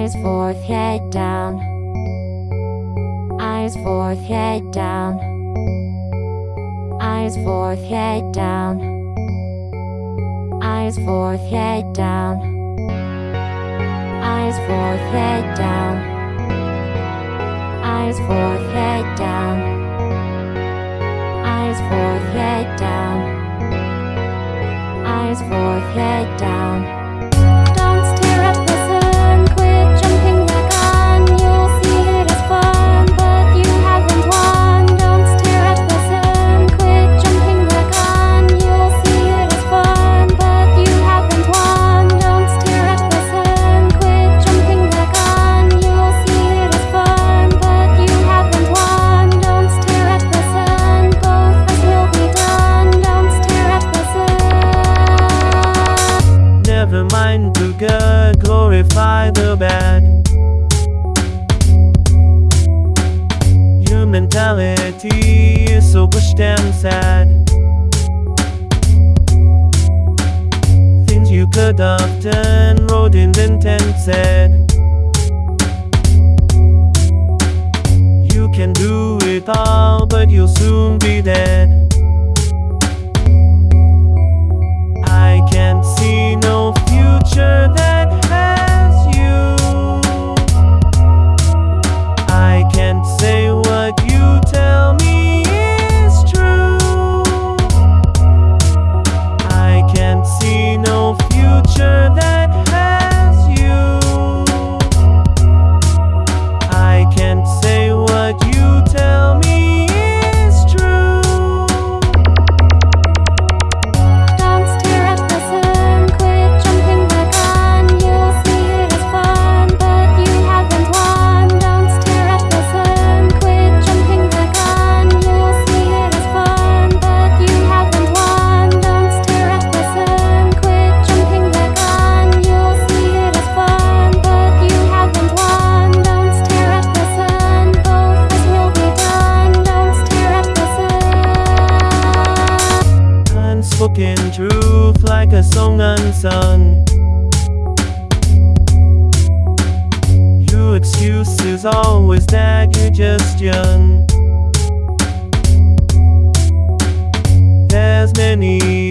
Eyes forth, head down. Eyes forth, head down. Eyes forth, head down. Eyes forth, head down. Eyes forth, head down. Eyes forth, head down. Eyes forth, head down. Eyes forth, head down. mentality is so pushed and sad. Things you could have done, wrote, in the and said. You can do it all, but you'll soon be dead. in truth like a song unsung. Your excuse is always that you're just young. There's many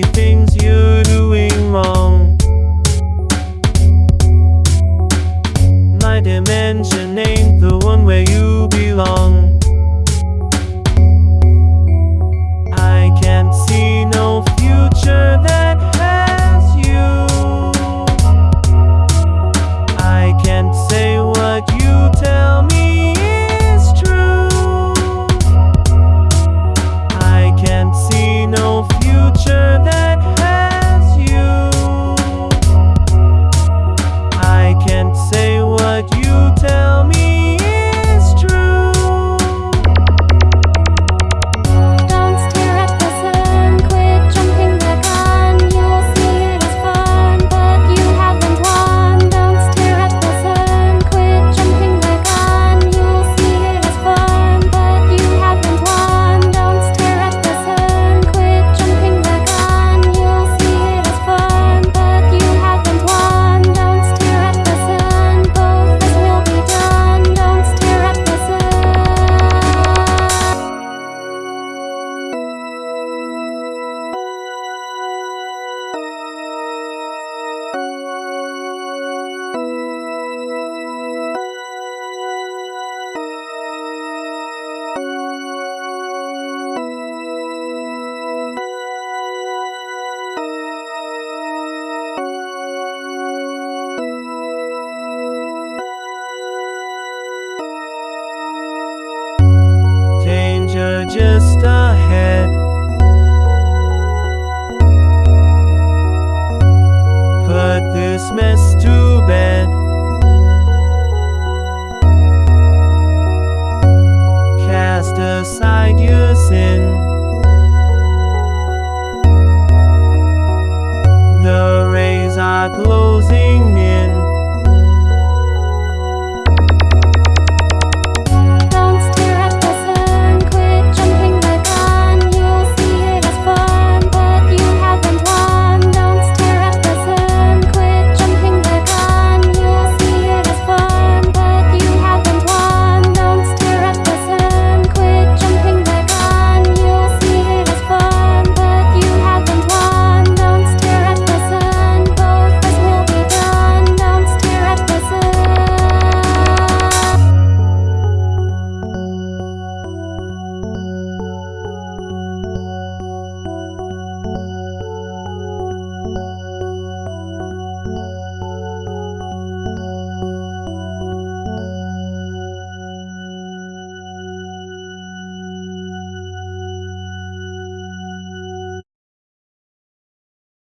Christmas.